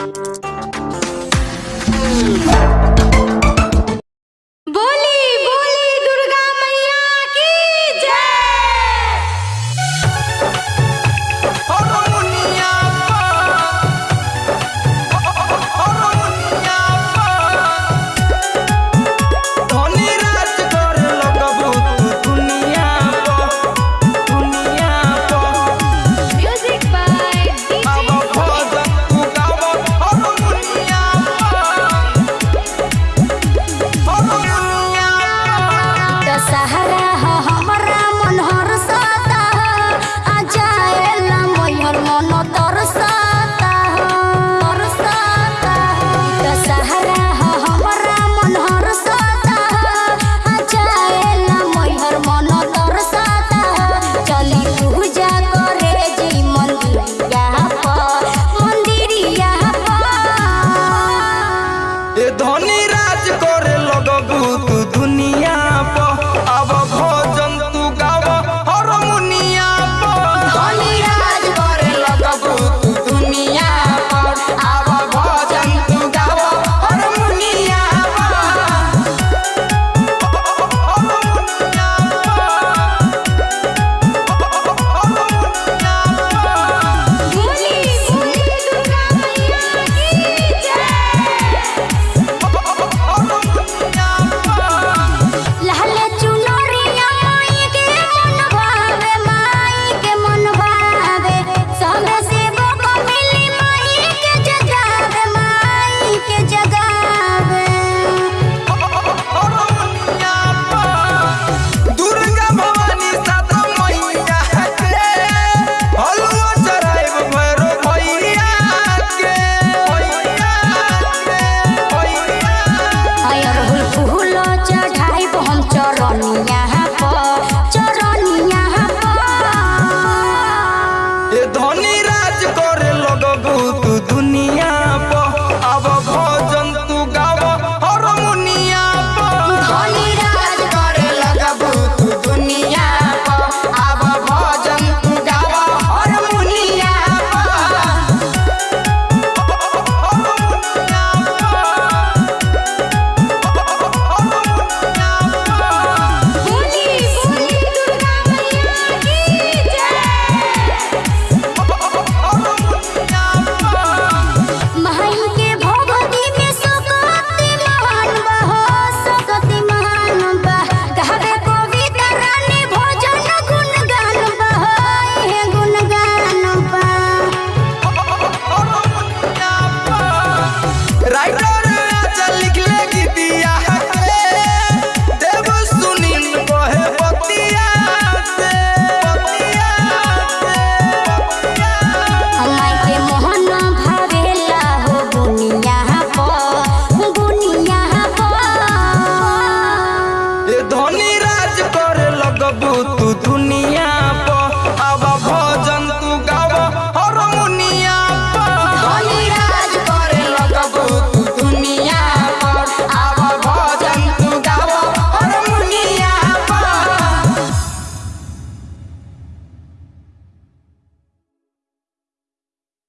Thank you. धनी राज करे तू दुनिया